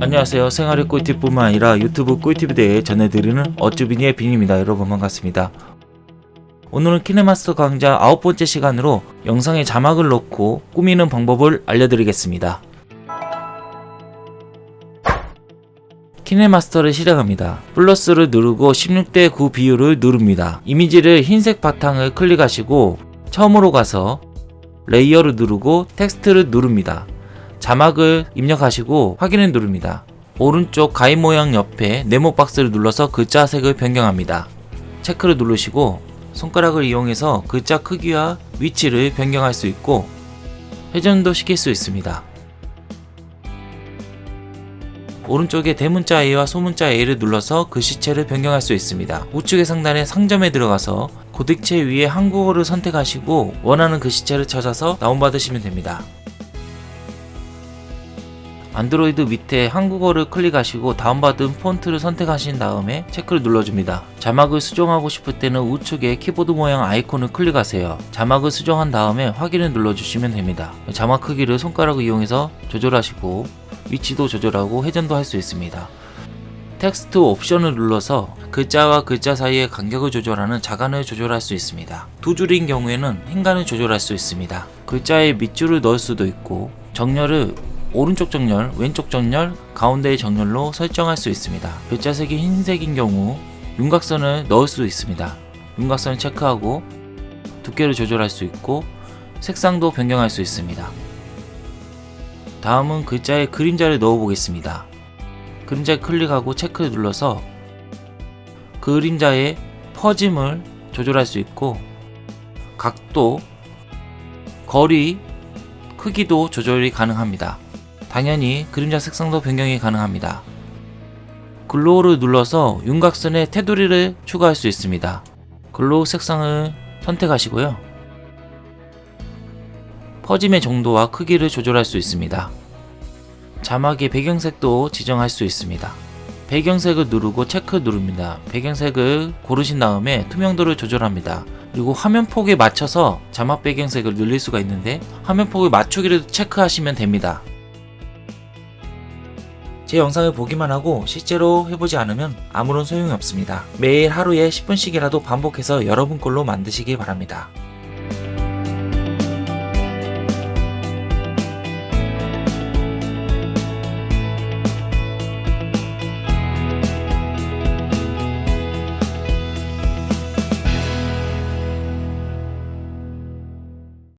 안녕하세요. 생활의 꿀팁뿐만 아니라 유튜브 꿀팁에 대해 전해드리는 어쭈비니의 빈입니다. 여러분 반갑습니다. 오늘은 키네마스터 강좌 아홉 번째 시간으로 영상에 자막을 넣고 꾸미는 방법을 알려드리겠습니다. 키네마스터를 실행합니다. 플러스를 누르고 16대 9 비율을 누릅니다. 이미지를 흰색 바탕을 클릭하시고 처음으로 가서 layer를 누르고 텍스트를 누릅니다 자막을 입력하시고 확인을 누릅니다. 오른쪽 가위 모양 옆에 네모 박스를 눌러서 글자 색을 변경합니다. 체크를 누르시고 손가락을 이용해서 글자 크기와 위치를 변경할 수 있고 회전도 시킬 수 있습니다. 오른쪽에 대문자 A와 소문자 A를 눌러서 글씨체를 변경할 수 있습니다. 우측의 상단에 상점에 들어가서 고딕체 위에 한국어를 선택하시고 원하는 글씨체를 찾아서 다운받으시면 됩니다. 안드로이드 밑에 한국어를 클릭하시고 다운받은 폰트를 선택하신 다음에 체크를 눌러줍니다. 자막을 수정하고 싶을 때는 우측에 키보드 모양 아이콘을 클릭하세요. 자막을 수정한 다음에 확인을 눌러주시면 됩니다. 자막 크기를 손가락을 이용해서 조절하시고 위치도 조절하고 회전도 할 수 있습니다. 텍스트 옵션을 눌러서 글자와 글자 사이의 간격을 조절하는 자간을 조절할 수 있습니다. 두 줄인 경우에는 행간을 조절할 수 있습니다. 글자의 밑줄을 넣을 수도 있고 정렬을 오른쪽 정렬, 왼쪽 정렬, 가운데의 정렬로 설정할 수 있습니다. 글자색이 흰색인 경우 윤곽선을 넣을 수 있습니다. 윤곽선을 체크하고 두께를 조절할 수 있고 색상도 변경할 수 있습니다. 다음은 글자에 그림자를 넣어 보겠습니다. 그림자에 클릭하고 체크를 눌러서 그림자의 퍼짐을 조절할 수 있고 각도, 거리, 크기도 조절이 가능합니다. 당연히 그림자 색상도 변경이 가능합니다. glow를 눌러서 윤곽선에 테두리를 추가할 수 있습니다. glow 색상을 선택하시고요. 퍼짐의 정도와 크기를 조절할 수 있습니다. 자막의 배경색도 지정할 수 있습니다. 배경색을 누르고 체크 누릅니다. 배경색을 고르신 다음에 투명도를 조절합니다. 그리고 화면 폭에 맞춰서 자막 배경색을 늘릴 수가 있는데 화면 폭을 맞추기를 체크하시면 됩니다. 제 영상을 보기만 하고 실제로 해보지 않으면 아무런 소용이 없습니다. 매일 하루에 10분씩이라도 반복해서 여러분 걸로 만드시기 바랍니다.